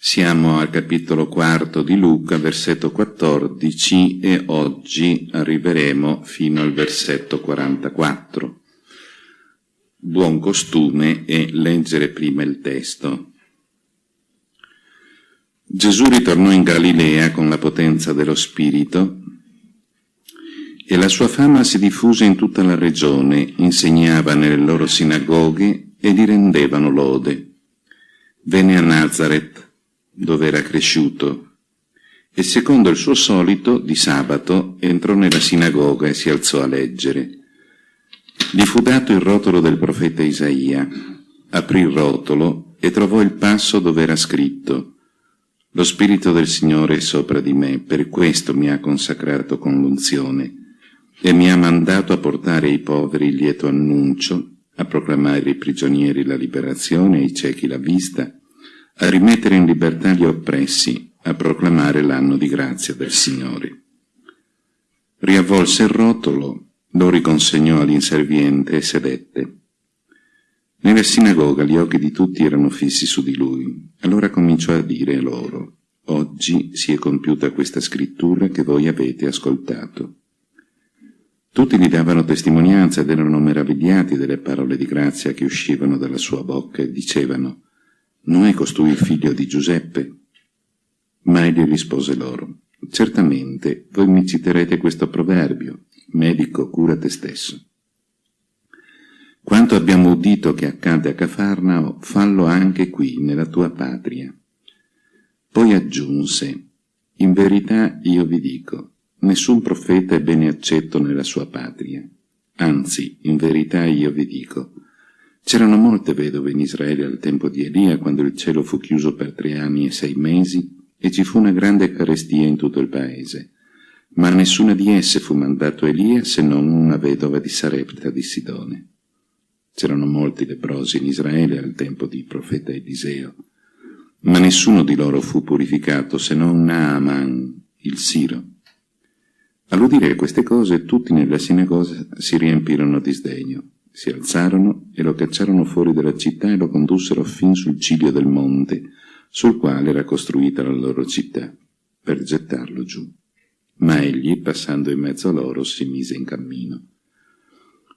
Siamo al capitolo quarto di Luca, versetto 14 e oggi arriveremo fino al versetto 44. Buon costume è leggere prima il testo. Gesù ritornò in Galilea con la potenza dello Spirito e la sua fama si diffuse in tutta la regione, insegnava nelle loro sinagoghe e gli rendevano lode. Venne a Nazareth, dove era cresciuto, e secondo il suo solito, di sabato, entrò nella sinagoga e si alzò a leggere. Gli fu dato il rotolo del profeta Isaia, aprì il rotolo e trovò il passo dove era scritto «Lo Spirito del Signore è sopra di me, per questo mi ha consacrato con l'unzione e mi ha mandato a portare ai poveri il lieto annuncio, a proclamare ai prigionieri la liberazione, ai ciechi la vista, a rimettere in libertà gli oppressi, a proclamare l'anno di grazia del Signore. Riavvolse il rotolo, lo riconsegnò all'inserviente e sedette. Nella sinagoga gli occhi di tutti erano fissi su di lui. Allora cominciò a dire loro, Oggi si è compiuta questa scrittura che voi avete ascoltato. Tutti gli davano testimonianza ed erano meravigliati delle parole di grazia che uscivano dalla sua bocca e dicevano, non è costui il figlio di Giuseppe? Ma egli rispose loro, certamente voi mi citerete questo proverbio, medico cura te stesso. Quanto abbiamo udito che accade a Cafarnao, fallo anche qui, nella tua patria. Poi aggiunse, in verità io vi dico, nessun profeta è bene accetto nella sua patria. Anzi, in verità io vi dico, C'erano molte vedove in Israele al tempo di Elia, quando il cielo fu chiuso per tre anni e sei mesi, e ci fu una grande carestia in tutto il paese. Ma a nessuna di esse fu mandato Elia se non una vedova di Sarepta di Sidone. C'erano molti leprosi in Israele al tempo di profeta Eliseo, ma nessuno di loro fu purificato se non Naaman, il Siro. All'udire queste cose tutti nella sinagoga si riempirono di sdegno si alzarono e lo cacciarono fuori dalla città e lo condussero fin sul ciglio del monte, sul quale era costruita la loro città, per gettarlo giù. Ma egli, passando in mezzo a loro, si mise in cammino.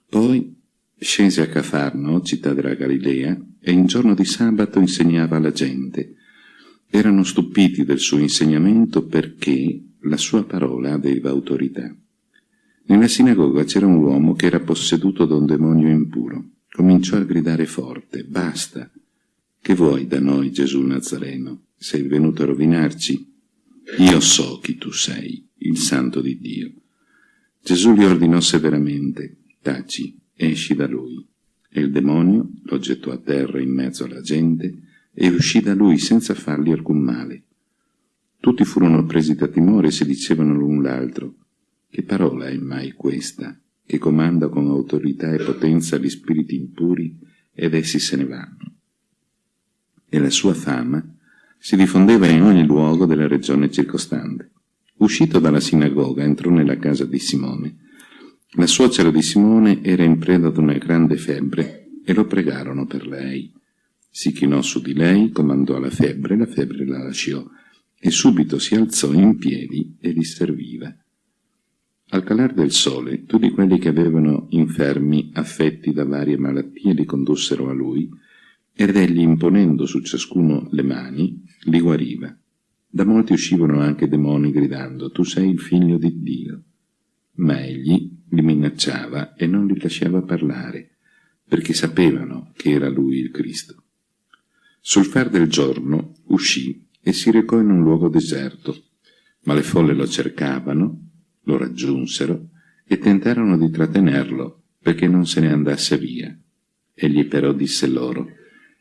Poi scese a Cafarno, città della Galilea, e in giorno di sabato insegnava alla gente. Erano stupiti del suo insegnamento perché la sua parola aveva autorità. Nella sinagoga c'era un uomo che era posseduto da un demonio impuro. Cominciò a gridare forte, basta, che vuoi da noi Gesù Nazareno? Sei venuto a rovinarci? Io so chi tu sei, il santo di Dio. Gesù gli ordinò severamente, taci, esci da lui. E il demonio lo gettò a terra in mezzo alla gente e uscì da lui senza fargli alcun male. Tutti furono presi da timore e si dicevano l'un l'altro, che parola è mai questa, che comanda con autorità e potenza gli spiriti impuri ed essi se ne vanno? E la sua fama si diffondeva in ogni luogo della regione circostante. Uscito dalla sinagoga, entrò nella casa di Simone. La suocera di Simone era in preda ad una grande febbre e lo pregarono per lei. Si chinò su di lei, comandò la febbre, la febbre la lasciò, e subito si alzò in piedi e li serviva. Al calar del sole, tutti quelli che avevano infermi affetti da varie malattie li condussero a lui, ed egli, imponendo su ciascuno le mani, li guariva. Da molti uscivano anche demoni gridando, tu sei il figlio di Dio. Ma egli li minacciava e non li lasciava parlare, perché sapevano che era lui il Cristo. Sul far del giorno uscì e si recò in un luogo deserto, ma le folle lo cercavano lo raggiunsero e tentarono di trattenerlo perché non se ne andasse via. Egli però disse loro,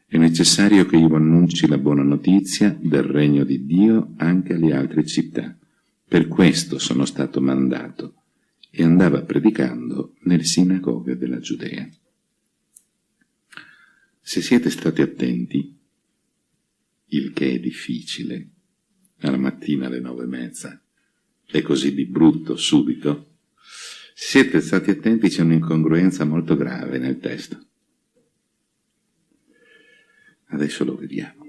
è necessario che io annunci la buona notizia del regno di Dio anche alle altre città. Per questo sono stato mandato. E andava predicando nelle sinagoghe della Giudea. Se siete stati attenti, il che è difficile, alla mattina alle nove e mezza, è così di brutto, subito, siete stati attenti, c'è un'incongruenza molto grave nel testo. Adesso lo vediamo.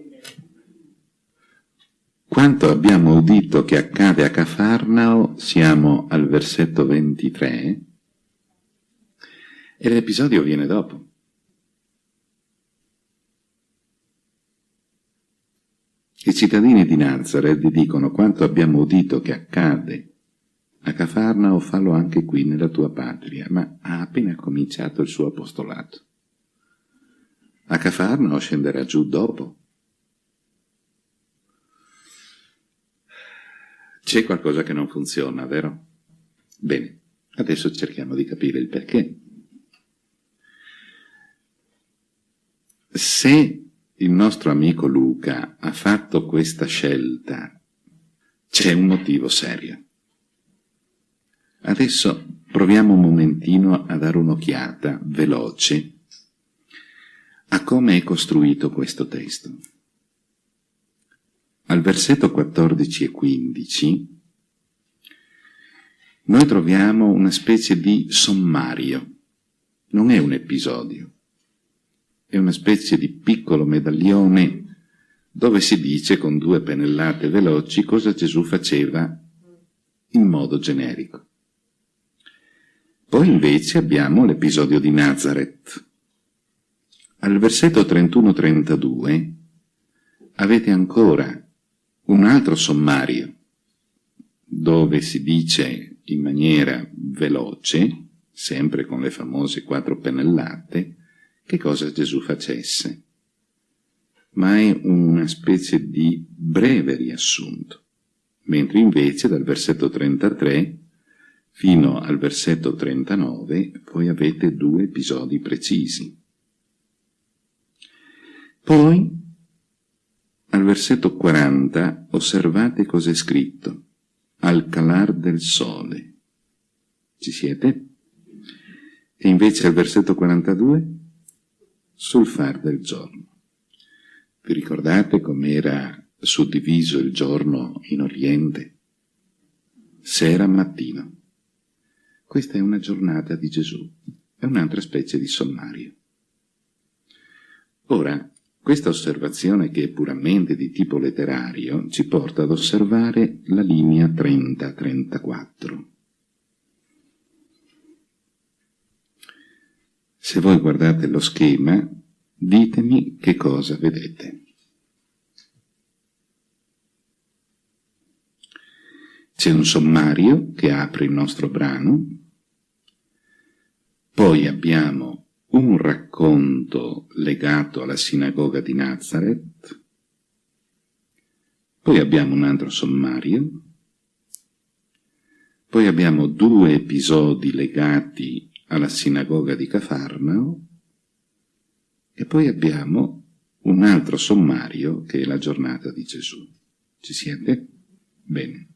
quanto abbiamo udito che accade a Cafarnao, siamo al versetto 23, e l'episodio viene dopo. I cittadini di Nazareth dicono quanto abbiamo udito che accade a Cafarnao, fallo anche qui nella tua patria, ma ha appena cominciato il suo apostolato. A Cafarnao scenderà giù dopo. C'è qualcosa che non funziona, vero? Bene, adesso cerchiamo di capire il perché. Se il nostro amico Luca ha fatto questa scelta, c'è un motivo serio. Adesso proviamo un momentino a dare un'occhiata veloce a come è costruito questo testo. Al versetto 14 e 15 noi troviamo una specie di sommario, non è un episodio, è una specie di piccolo medaglione dove si dice con due pennellate veloci cosa Gesù faceva in modo generico. Poi invece abbiamo l'episodio di Nazareth. Al versetto 31-32 avete ancora un altro sommario dove si dice in maniera veloce, sempre con le famose quattro pennellate, che cosa Gesù facesse. Ma è una specie di breve riassunto, mentre invece dal versetto 33 fino al versetto 39 voi avete due episodi precisi. Poi, al versetto 40, osservate cos'è scritto. Al calar del sole. Ci siete? E invece al versetto 42, sul far del giorno. Vi ricordate com'era suddiviso il giorno in Oriente? Sera mattino. Questa è una giornata di Gesù, è un'altra specie di sommario. Ora, questa osservazione, che è puramente di tipo letterario, ci porta ad osservare la linea 30-34. Se voi guardate lo schema, ditemi che cosa vedete. C'è un sommario che apre il nostro brano, poi abbiamo un racconto legato alla sinagoga di Nazareth, poi abbiamo un altro sommario, poi abbiamo due episodi legati alla sinagoga di Cafarnao e poi abbiamo un altro sommario che è la giornata di Gesù. Ci siete? Bene.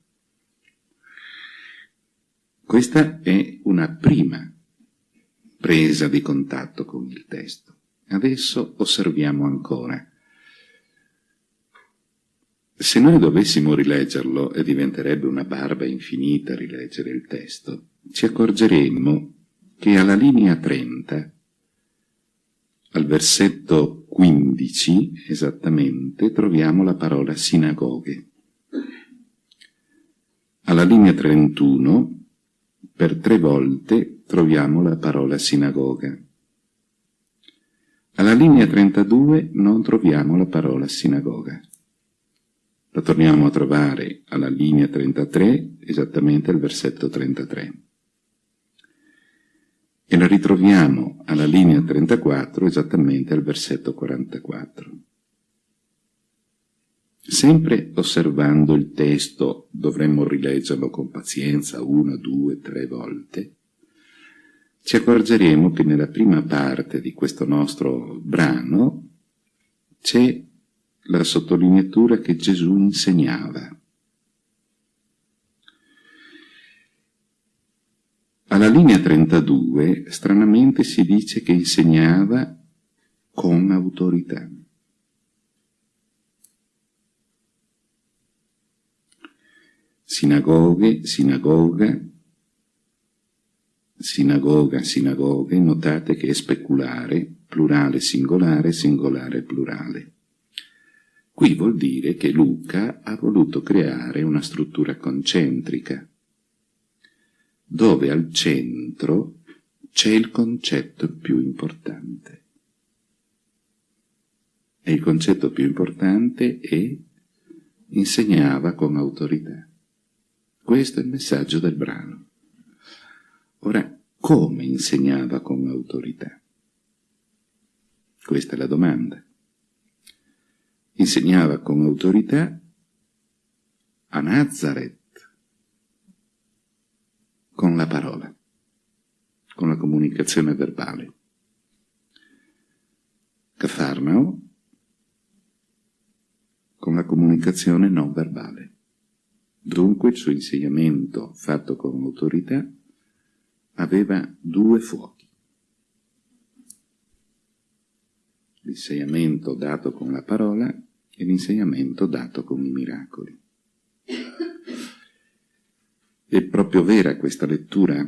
Questa è una prima presa di contatto con il testo. Adesso osserviamo ancora. Se noi dovessimo rileggerlo, e diventerebbe una barba infinita rileggere il testo, ci accorgeremmo che alla linea 30, al versetto 15 esattamente, troviamo la parola sinagoghe. Alla linea 31, per tre volte, troviamo la parola sinagoga. Alla linea 32 non troviamo la parola sinagoga. La torniamo a trovare alla linea 33, esattamente al versetto 33. E la ritroviamo alla linea 34, esattamente al versetto 44. Sempre osservando il testo, dovremmo rileggerlo con pazienza una, due, tre volte, ci accorgeremo che nella prima parte di questo nostro brano c'è la sottolineatura che Gesù insegnava. Alla linea 32, stranamente, si dice che insegnava con autorità. Sinagoghe, sinagoga, sinagoga, sinagoghe, notate che è speculare, plurale singolare, singolare plurale. Qui vuol dire che Luca ha voluto creare una struttura concentrica, dove al centro c'è il concetto più importante. E il concetto più importante è insegnava con autorità. Questo è il messaggio del brano. Ora, come insegnava con autorità? Questa è la domanda. Insegnava con autorità a Nazareth, con la parola, con la comunicazione verbale. Cafarnao, con la comunicazione non verbale. Dunque il suo insegnamento fatto con autorità aveva due fuochi. L'insegnamento dato con la parola e l'insegnamento dato con i miracoli. È proprio vera questa lettura?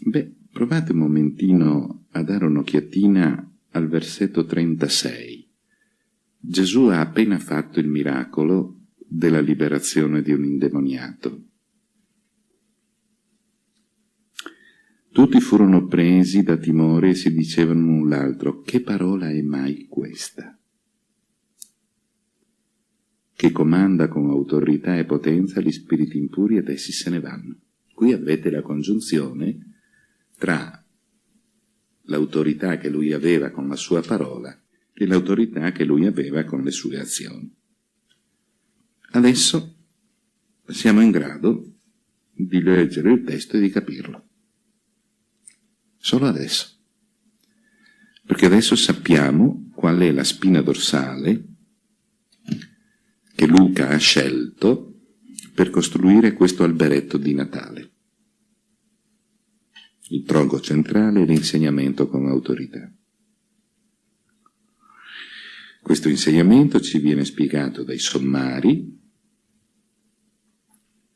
Beh, provate un momentino a dare un'occhiatina al versetto 36. Gesù ha appena fatto il miracolo della liberazione di un indemoniato. Tutti furono presi da timore e si dicevano l'un l'altro, che parola è mai questa? Che comanda con autorità e potenza gli spiriti impuri ed essi se ne vanno. Qui avete la congiunzione tra l'autorità che lui aveva con la sua parola e l'autorità che lui aveva con le sue azioni. Adesso siamo in grado di leggere il testo e di capirlo. Solo adesso. Perché adesso sappiamo qual è la spina dorsale che Luca ha scelto per costruire questo alberetto di Natale. Il tronco centrale è l'insegnamento con autorità. Questo insegnamento ci viene spiegato dai sommari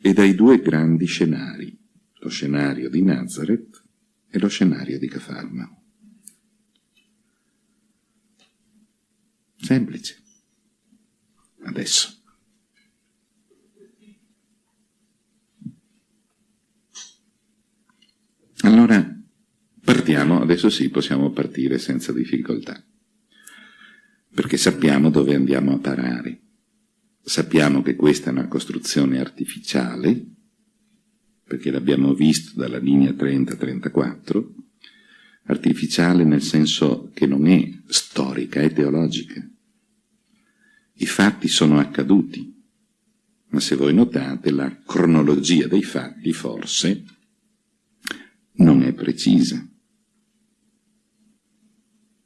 e dai due grandi scenari, lo scenario di Nazareth è lo scenario di Cafarnao. Semplice. Adesso. Allora, partiamo, adesso sì, possiamo partire senza difficoltà, perché sappiamo dove andiamo a parare. Sappiamo che questa è una costruzione artificiale, perché l'abbiamo visto dalla linea 30-34, artificiale nel senso che non è storica, è teologica. I fatti sono accaduti, ma se voi notate la cronologia dei fatti forse non è precisa.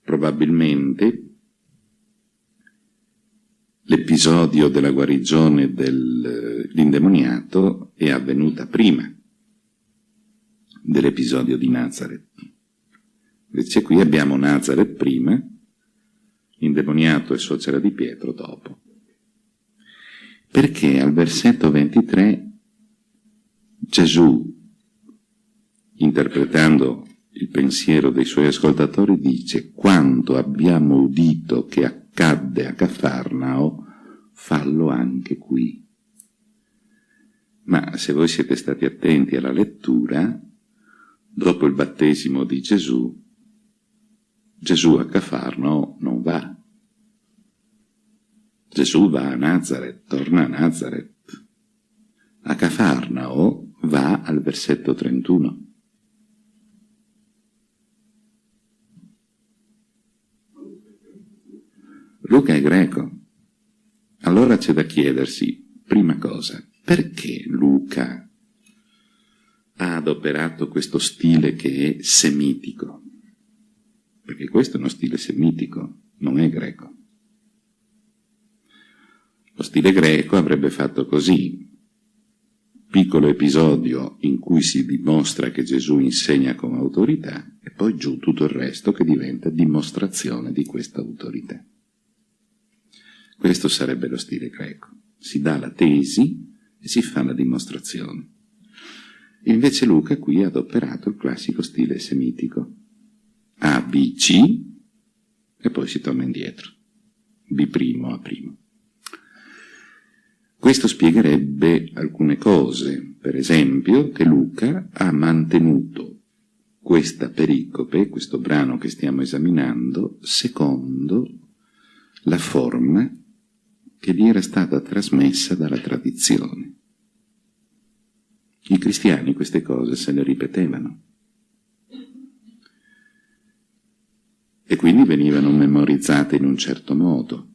Probabilmente l'episodio della guarigione dell'indemoniato è avvenuta prima dell'episodio di Nazareth. Invece qui abbiamo Nazareth prima, indemoniato e suocera di Pietro dopo. Perché al versetto 23 Gesù, interpretando il pensiero dei suoi ascoltatori, dice «Quando abbiamo udito che accadde a Cafarnao, fallo anche qui». Ma se voi siete stati attenti alla lettura, dopo il battesimo di Gesù, Gesù a Cafarno non va. Gesù va a Nazareth, torna a Nazareth. A Cafarnao va al versetto 31. Luca è greco. Allora c'è da chiedersi, prima cosa, perché Luca ha adoperato questo stile che è semitico, perché questo è uno stile semitico, non è greco. Lo stile greco avrebbe fatto così, piccolo episodio in cui si dimostra che Gesù insegna con autorità e poi giù tutto il resto che diventa dimostrazione di questa autorità. Questo sarebbe lo stile greco. Si dà la tesi e si fa la dimostrazione. Invece Luca qui ha adoperato il classico stile semitico. A, B, C, e poi si torna indietro. B' A'. Questo spiegherebbe alcune cose, per esempio che Luca ha mantenuto questa pericope, questo brano che stiamo esaminando, secondo la forma che gli era stata trasmessa dalla tradizione. I cristiani queste cose se le ripetevano. E quindi venivano memorizzate in un certo modo.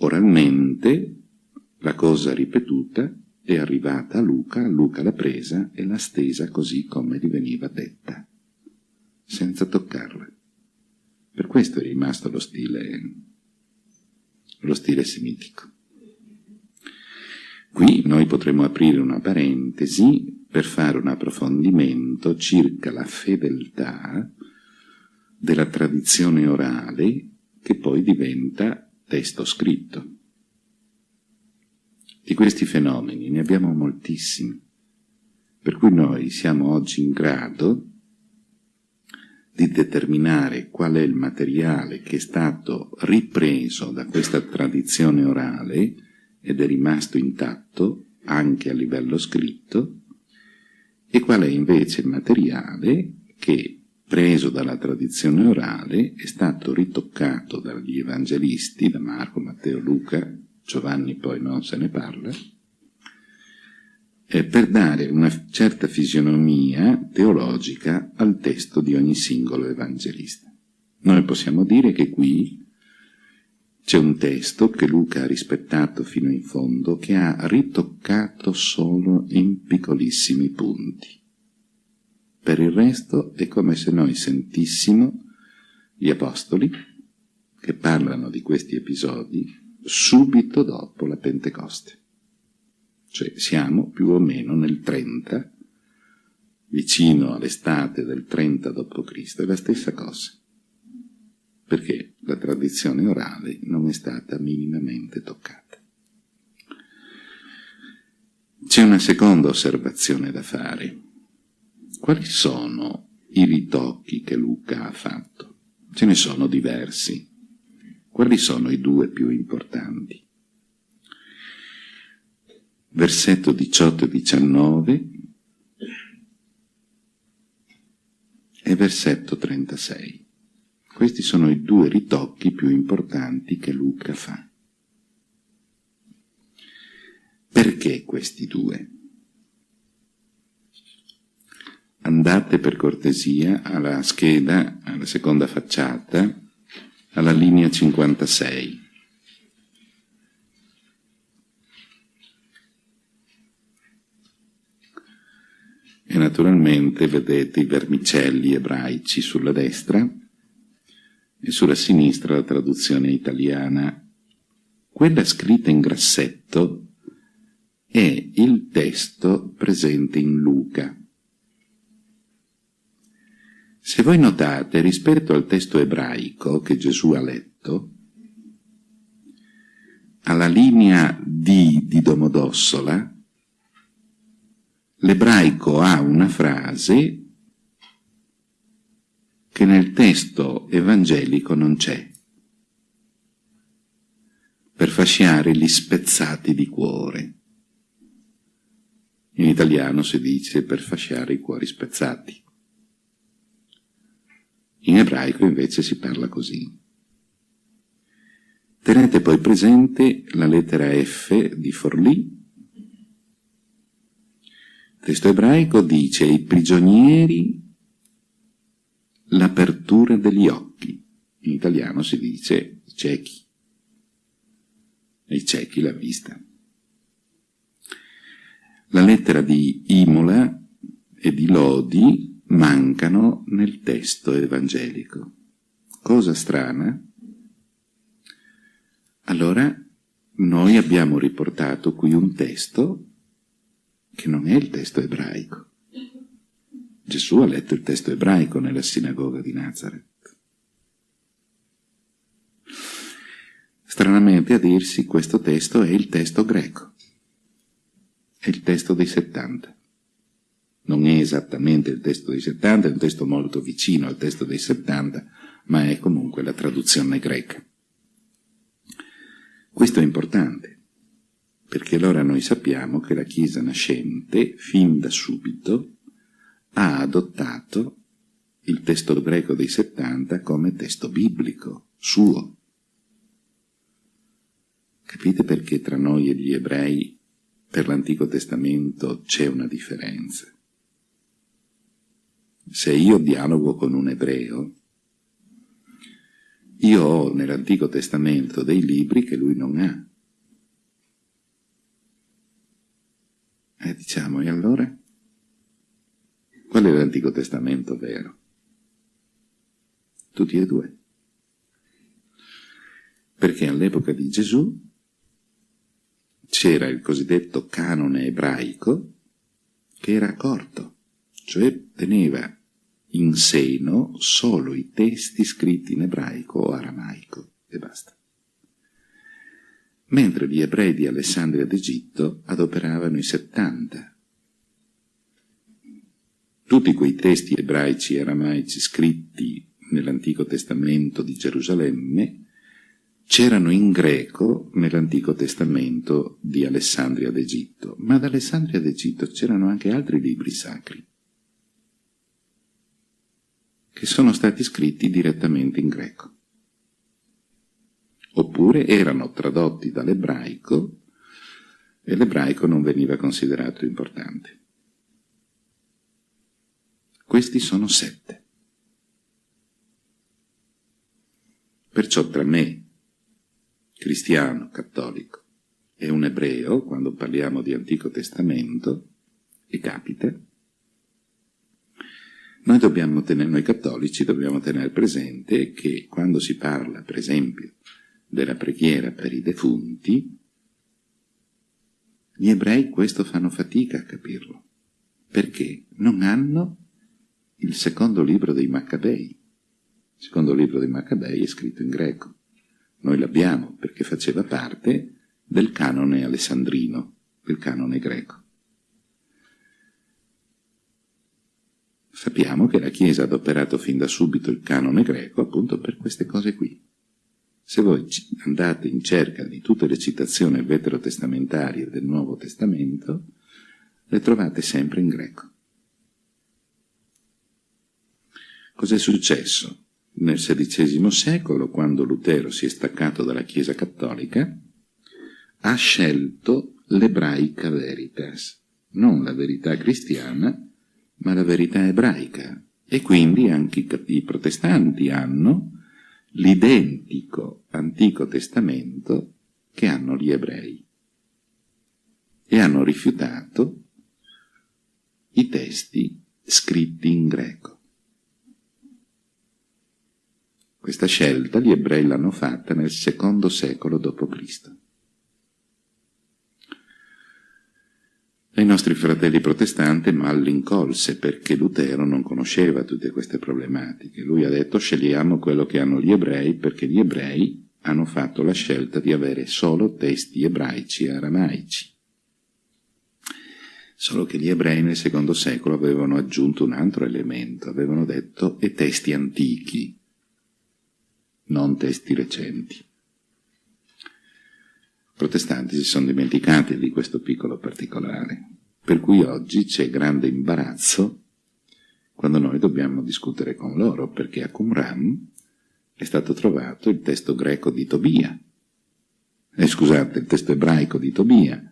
Oralmente la cosa ripetuta è arrivata a Luca, Luca l'ha presa e l'ha stesa così come gli veniva detta, senza toccarla. Per questo è rimasto lo stile, lo stile semitico. Qui noi potremmo aprire una parentesi per fare un approfondimento circa la fedeltà della tradizione orale che poi diventa testo scritto. Di questi fenomeni ne abbiamo moltissimi, per cui noi siamo oggi in grado di determinare qual è il materiale che è stato ripreso da questa tradizione orale ed è rimasto intatto anche a livello scritto, e qual è invece il materiale che preso dalla tradizione orale, è stato ritoccato dagli evangelisti, da Marco, Matteo, Luca, Giovanni poi non se ne parla, eh, per dare una certa fisionomia teologica al testo di ogni singolo evangelista. Noi possiamo dire che qui c'è un testo che Luca ha rispettato fino in fondo, che ha ritoccato solo in piccolissimi punti. Per il resto è come se noi sentissimo gli Apostoli che parlano di questi episodi subito dopo la Pentecoste. Cioè siamo più o meno nel 30, vicino all'estate del 30 d.C., è la stessa cosa. Perché la tradizione orale non è stata minimamente toccata. C'è una seconda osservazione da fare quali sono i ritocchi che Luca ha fatto? Ce ne sono diversi. Quali sono i due più importanti? Versetto 18 e 19 e versetto 36. Questi sono i due ritocchi più importanti che Luca fa. Perché questi due? Andate per cortesia alla scheda, alla seconda facciata, alla linea 56. E naturalmente vedete i vermicelli ebraici sulla destra e sulla sinistra la traduzione italiana. Quella scritta in grassetto è il testo presente in Luca. Se voi notate, rispetto al testo ebraico che Gesù ha letto, alla linea D di Domodossola, l'ebraico ha una frase che nel testo evangelico non c'è, per fasciare gli spezzati di cuore. In italiano si dice per fasciare i cuori spezzati. In ebraico invece si parla così. Tenete poi presente la lettera F di Forlì. Il testo ebraico dice ai prigionieri l'apertura degli occhi. In italiano si dice ciechi. I ciechi la vista. La lettera di Imola e di Lodi mancano nel testo evangelico. Cosa strana? Allora noi abbiamo riportato qui un testo che non è il testo ebraico. Gesù ha letto il testo ebraico nella sinagoga di Nazareth. Stranamente a dirsi questo testo è il testo greco, è il testo dei 70 non è esattamente il testo dei 70, è un testo molto vicino al testo dei 70, ma è comunque la traduzione greca. Questo è importante, perché allora noi sappiamo che la Chiesa nascente, fin da subito, ha adottato il testo greco dei 70 come testo biblico, suo. Capite perché tra noi e gli ebrei per l'Antico Testamento c'è una differenza? Se io dialogo con un ebreo, io ho nell'Antico Testamento dei libri che lui non ha. E diciamo, e allora? Qual è l'Antico Testamento vero? Tutti e due. Perché all'epoca di Gesù c'era il cosiddetto canone ebraico che era corto, cioè teneva in seno solo i testi scritti in ebraico o aramaico e basta. Mentre gli ebrei di Alessandria d'Egitto adoperavano i 70. Tutti quei testi ebraici e aramaici scritti nell'Antico Testamento di Gerusalemme c'erano in greco nell'Antico Testamento di Alessandria d'Egitto, ma ad Alessandria d'Egitto c'erano anche altri libri sacri che sono stati scritti direttamente in greco. Oppure erano tradotti dall'ebraico e l'ebraico non veniva considerato importante. Questi sono sette. Perciò tra me, cristiano, cattolico, e un ebreo, quando parliamo di Antico Testamento, e capita, noi, dobbiamo tenere, noi cattolici dobbiamo tenere presente che quando si parla, per esempio, della preghiera per i defunti, gli ebrei questo fanno fatica a capirlo, perché non hanno il secondo libro dei Maccabei. Il secondo libro dei Maccabei è scritto in greco. Noi l'abbiamo perché faceva parte del canone alessandrino, del canone greco. Sappiamo che la Chiesa ha adoperato fin da subito il canone greco appunto per queste cose qui. Se voi andate in cerca di tutte le citazioni veterotestamentarie del Nuovo Testamento, le trovate sempre in greco. Cos'è successo? Nel XVI secolo, quando Lutero si è staccato dalla Chiesa cattolica, ha scelto l'ebraica veritas, non la verità cristiana, ma la verità ebraica. E quindi anche i protestanti hanno l'identico Antico Testamento che hanno gli ebrei e hanno rifiutato i testi scritti in greco. Questa scelta gli ebrei l'hanno fatta nel secondo secolo d.C. I nostri fratelli protestanti mal l'incolse perché Lutero non conosceva tutte queste problematiche. Lui ha detto scegliamo quello che hanno gli ebrei perché gli ebrei hanno fatto la scelta di avere solo testi ebraici e aramaici. Solo che gli ebrei nel secondo secolo avevano aggiunto un altro elemento, avevano detto e testi antichi, non testi recenti. Protestanti si sono dimenticati di questo piccolo particolare. Per cui oggi c'è grande imbarazzo quando noi dobbiamo discutere con loro, perché a Qumran è stato trovato il testo greco di Tobia, eh, scusate, il testo ebraico di Tobia,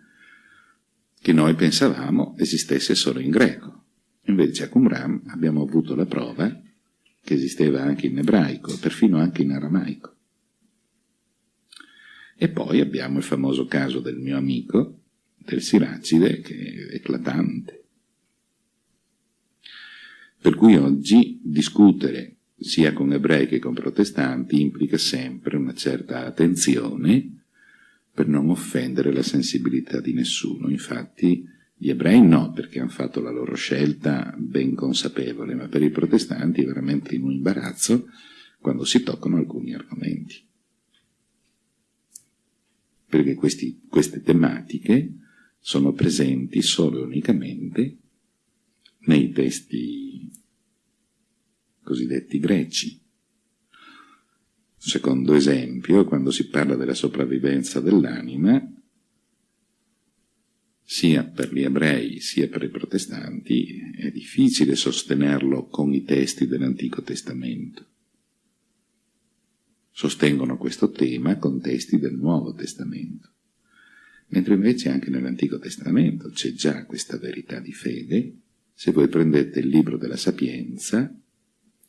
che noi pensavamo esistesse solo in greco. Invece a Qumran abbiamo avuto la prova che esisteva anche in ebraico, perfino anche in aramaico. E poi abbiamo il famoso caso del mio amico, del Siracide che è eclatante. Per cui oggi discutere sia con ebrei che con protestanti implica sempre una certa attenzione per non offendere la sensibilità di nessuno. Infatti gli ebrei no, perché hanno fatto la loro scelta ben consapevole, ma per i protestanti è veramente in un imbarazzo quando si toccano alcuni argomenti. Perché questi, queste tematiche sono presenti solo e unicamente nei testi cosiddetti greci. Secondo esempio, quando si parla della sopravvivenza dell'anima, sia per gli ebrei sia per i protestanti, è difficile sostenerlo con i testi dell'Antico Testamento. Sostengono questo tema con testi del Nuovo Testamento. Mentre invece anche nell'Antico Testamento c'è già questa verità di fede. Se voi prendete il libro della Sapienza,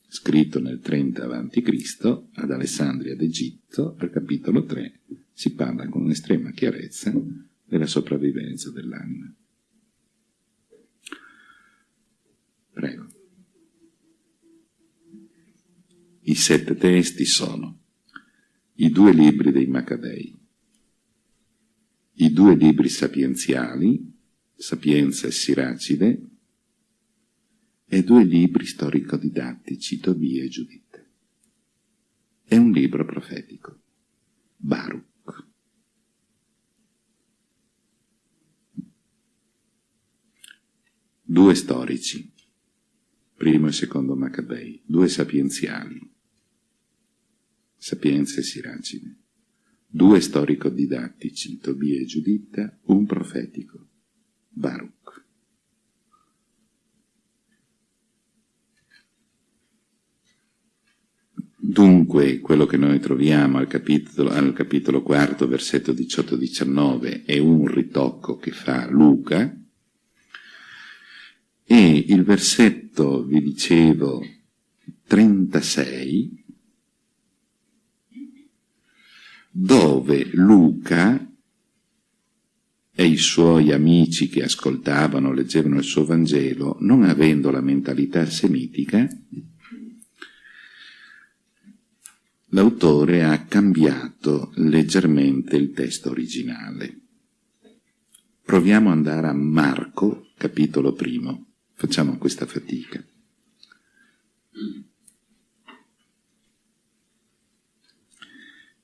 scritto nel 30 a.C., ad Alessandria d'Egitto, al capitolo 3, si parla con estrema chiarezza della sopravvivenza dell'anima. Prego. I sette testi sono i due libri dei Maccabei, i due libri sapienziali, Sapienza e Siracide, e due libri storico-didattici, Tobia e Giuditta. È un libro profetico, Baruch. due storici, primo e secondo Maccabei, due sapienziali, Sapienza e Siracide, due storico-didattici, Tobia e Giuditta, un profetico, Baruch. Dunque, quello che noi troviamo al capitolo, al capitolo quarto, versetto 18-19, è un ritocco che fa Luca, e il versetto, vi dicevo, 36, dove Luca e i suoi amici che ascoltavano, leggevano il suo Vangelo, non avendo la mentalità semitica, l'autore ha cambiato leggermente il testo originale. Proviamo ad andare a Marco, capitolo primo. Facciamo questa fatica.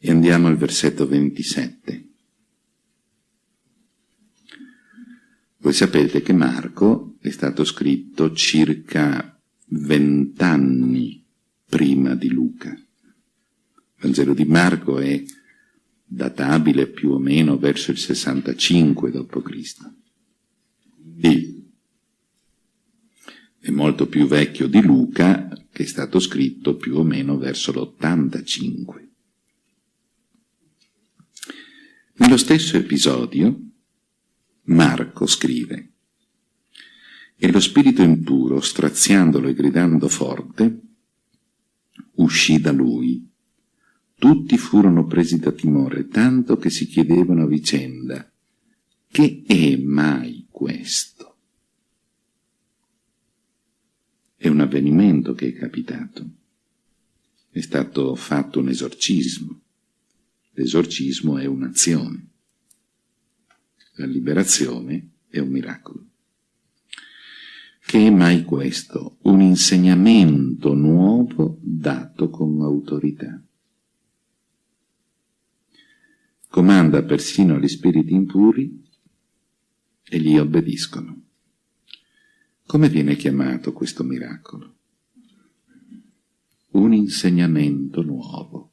E andiamo al versetto 27. Voi sapete che Marco è stato scritto circa vent'anni prima di Luca. Il Vangelo di Marco è databile più o meno verso il 65 d.C. È molto più vecchio di Luca, che è stato scritto più o meno verso l'85. Nello stesso episodio, Marco scrive «E lo spirito impuro, straziandolo e gridando forte, uscì da lui. Tutti furono presi da timore, tanto che si chiedevano a vicenda, che è mai questo? È un avvenimento che è capitato. È stato fatto un esorcismo. L'esorcismo è un'azione. La liberazione è un miracolo. Che è mai questo? Un insegnamento nuovo dato con autorità. Comanda persino agli spiriti impuri e gli obbediscono. Come viene chiamato questo miracolo? Un insegnamento nuovo.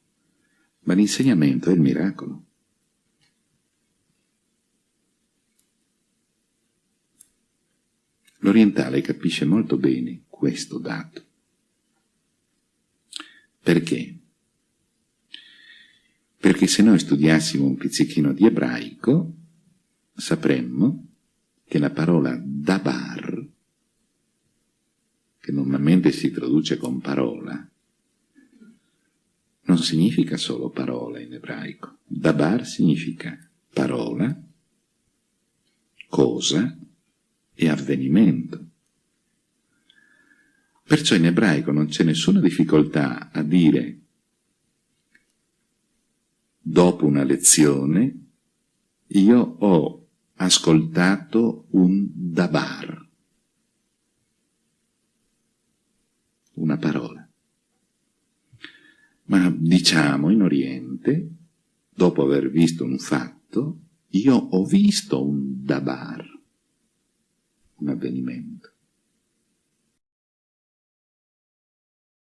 Ma l'insegnamento è il miracolo. L'orientale capisce molto bene questo dato. Perché? Perché se noi studiassimo un pizzichino di ebraico, sapremmo che la parola dabar che normalmente si traduce con parola, non significa solo parola in ebraico. Dabar significa parola, cosa e avvenimento. Perciò in ebraico non c'è nessuna difficoltà a dire dopo una lezione io ho ascoltato un dabar. una parola. Ma diciamo in Oriente, dopo aver visto un fatto, io ho visto un dabar, un avvenimento.